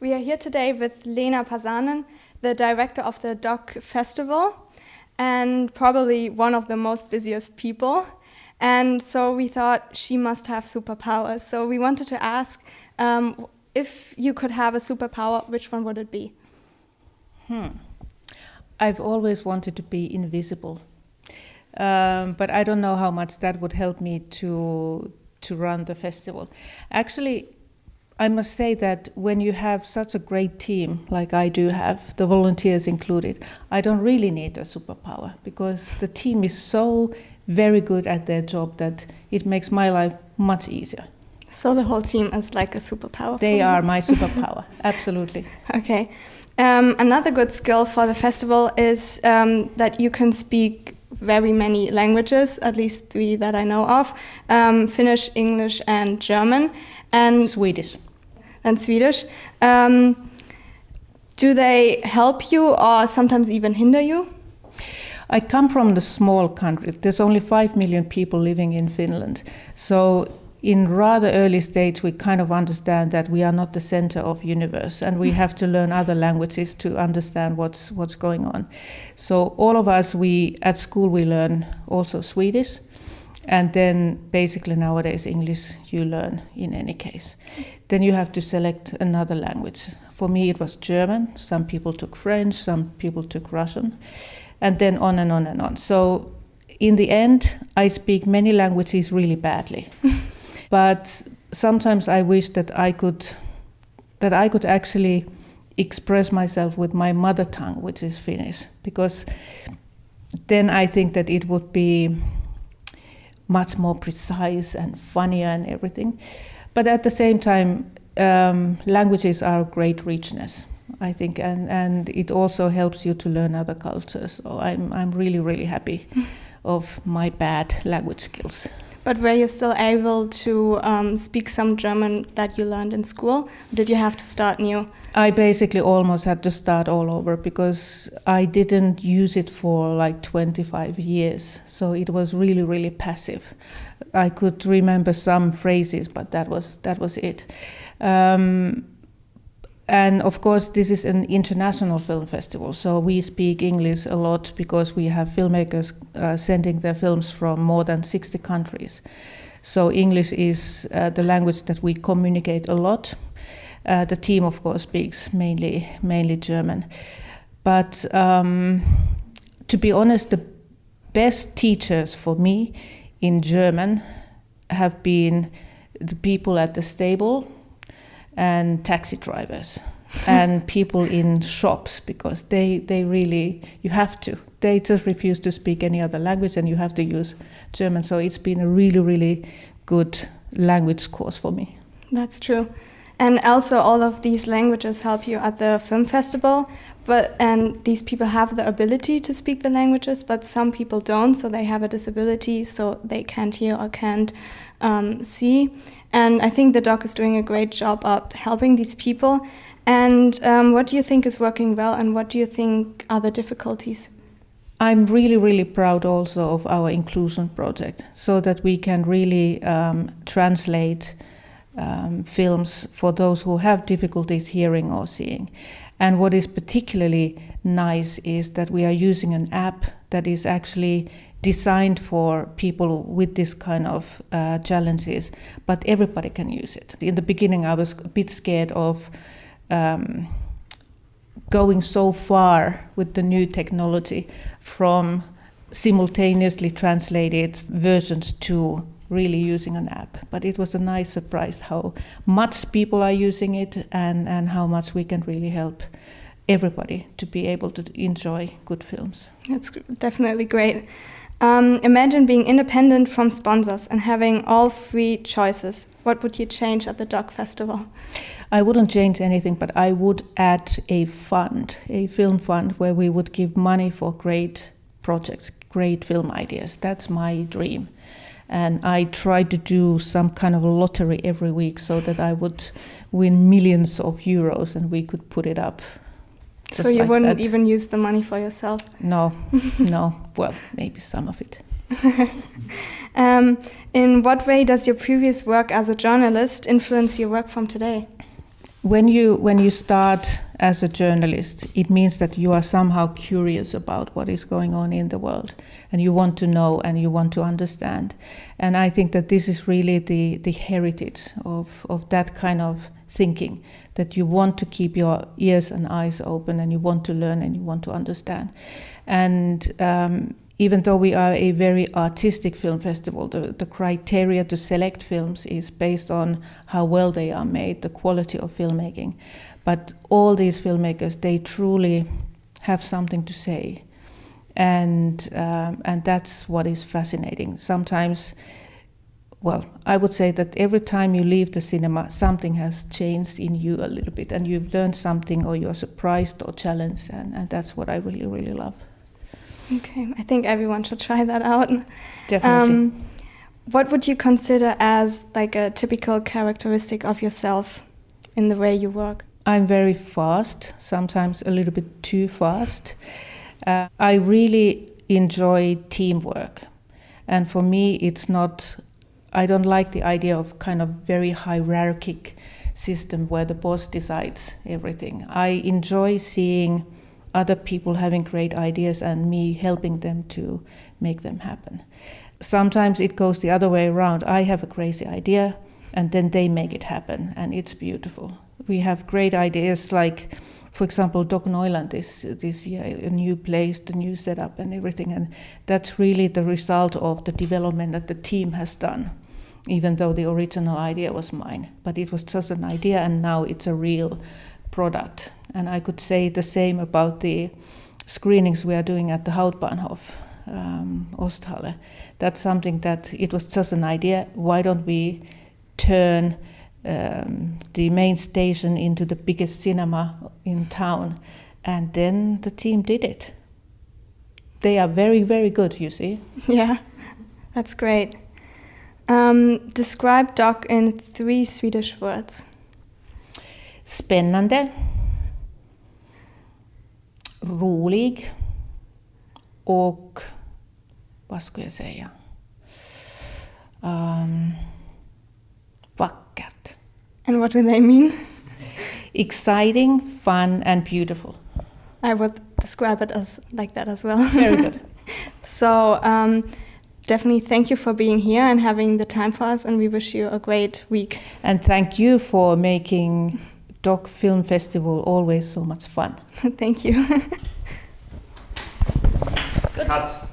We are here today with Leena Pasanen, the director of the Doc Festival, and probably one of the most busiest people. And so we thought she must have superpowers. So we wanted to ask um, if you could have a superpower, which one would it be? Hmm. I've always wanted to be invisible. Um, but I don't know how much that would help me to to run the festival. Actually, I must say that when you have such a great team like I do have, the volunteers included, I don't really need a superpower because the team is so very good at their job that it makes my life much easier. So the whole team is like a superpower. They are my superpower, absolutely. Okay. Um, another good skill for the festival is um, that you can speak very many languages, at least three that I know of um, Finnish, English, and German. And Swedish than Swedish. Um, do they help you or sometimes even hinder you? I come from the small country. There's only 5 million people living in Finland. So in rather early stage we kind of understand that we are not the center of universe and we have to learn other languages to understand what's what's going on. So all of us we at school we learn also Swedish and then basically nowadays English you learn in any case. Then you have to select another language. For me it was German, some people took French, some people took Russian, and then on and on and on. So in the end I speak many languages really badly. but sometimes I wish that I could that I could actually express myself with my mother tongue, which is Finnish, because then I think that it would be much more precise and funnier and everything. But at the same time, um, languages are great richness, I think, and, and it also helps you to learn other cultures. So I'm, I'm really, really happy of my bad language skills. But were you still able to um, speak some German that you learned in school? did you have to start new? I basically almost had to start all over because I didn't use it for like 25 years. So it was really, really passive. I could remember some phrases, but that was that was it. Um, and of course, this is an international film festival, so we speak English a lot because we have filmmakers uh, sending their films from more than 60 countries. So English is uh, the language that we communicate a lot uh, the team, of course, speaks mainly mainly German. But um, to be honest, the best teachers for me in German have been the people at the stable and taxi drivers and people in shops because they, they really you have to they just refuse to speak any other language and you have to use German. So it's been a really really good language course for me. That's true and also all of these languages help you at the film festival but and these people have the ability to speak the languages but some people don't so they have a disability so they can't hear or can't um, see. And i think the doc is doing a great job at helping these people. And um, what do you think is working well and what do you think are the difficulties? I'm really, really proud also of our inclusion project so that we can really um, translate um, films for those who have difficulties hearing or seeing. And what is particularly nice is that we are using an app that is actually designed for people with this kind of uh, challenges, but everybody can use it. In the beginning, I was a bit scared of um, going so far with the new technology from simultaneously translated versions to really using an app. But it was a nice surprise how much people are using it and, and how much we can really help everybody to be able to enjoy good films. That's definitely great. Um, imagine being independent from sponsors and having all three choices. What would you change at the Doc Festival? I wouldn't change anything, but I would add a fund, a film fund, where we would give money for great projects, great film ideas. That's my dream and I tried to do some kind of a lottery every week so that I would win millions of euros and we could put it up. So you like wouldn't that. even use the money for yourself? No, no. Well, maybe some of it. um, in what way does your previous work as a journalist influence your work from today? When you when you start as a journalist, it means that you are somehow curious about what is going on in the world, and you want to know and you want to understand. And I think that this is really the the heritage of of that kind of thinking that you want to keep your ears and eyes open and you want to learn and you want to understand. And um, even though we are a very artistic film festival, the, the criteria to select films is based on how well they are made, the quality of filmmaking. But all these filmmakers, they truly have something to say. And, um, and that's what is fascinating. Sometimes well, I would say that every time you leave the cinema, something has changed in you a little bit, and you've learned something, or you're surprised or challenged, and, and that's what I really, really love. Okay, I think everyone should try that out. Definitely. Um, what would you consider as like a typical characteristic of yourself in the way you work? I'm very fast, sometimes a little bit too fast. Uh, I really enjoy teamwork. And for me, it's not I don't like the idea of kind of very hierarchic system where the boss decides everything. I enjoy seeing other people having great ideas and me helping them to make them happen. Sometimes it goes the other way around. I have a crazy idea and then they make it happen and it's beautiful. We have great ideas like for example, DOK Neuland is this year a new place, the new setup and everything, and that's really the result of the development that the team has done. Even though the original idea was mine, but it was just an idea, and now it's a real product. And I could say the same about the screenings we are doing at the Hauptbahnhof, um, Osthalle. That's something that it was just an idea. Why don't we turn um, the main station into the biggest cinema in town. And then the team did it. They are very, very good, you see. Yeah, that's great. Um, describe Doc in three Swedish words. Spännande, rolig och vad ska jag säga? Um, vackert. And what do they mean? Exciting, fun, and beautiful. I would describe it as like that as well. Very good. so, um, definitely thank you for being here and having the time for us, and we wish you a great week. And thank you for making Doc Film Festival always so much fun. thank you. Cut.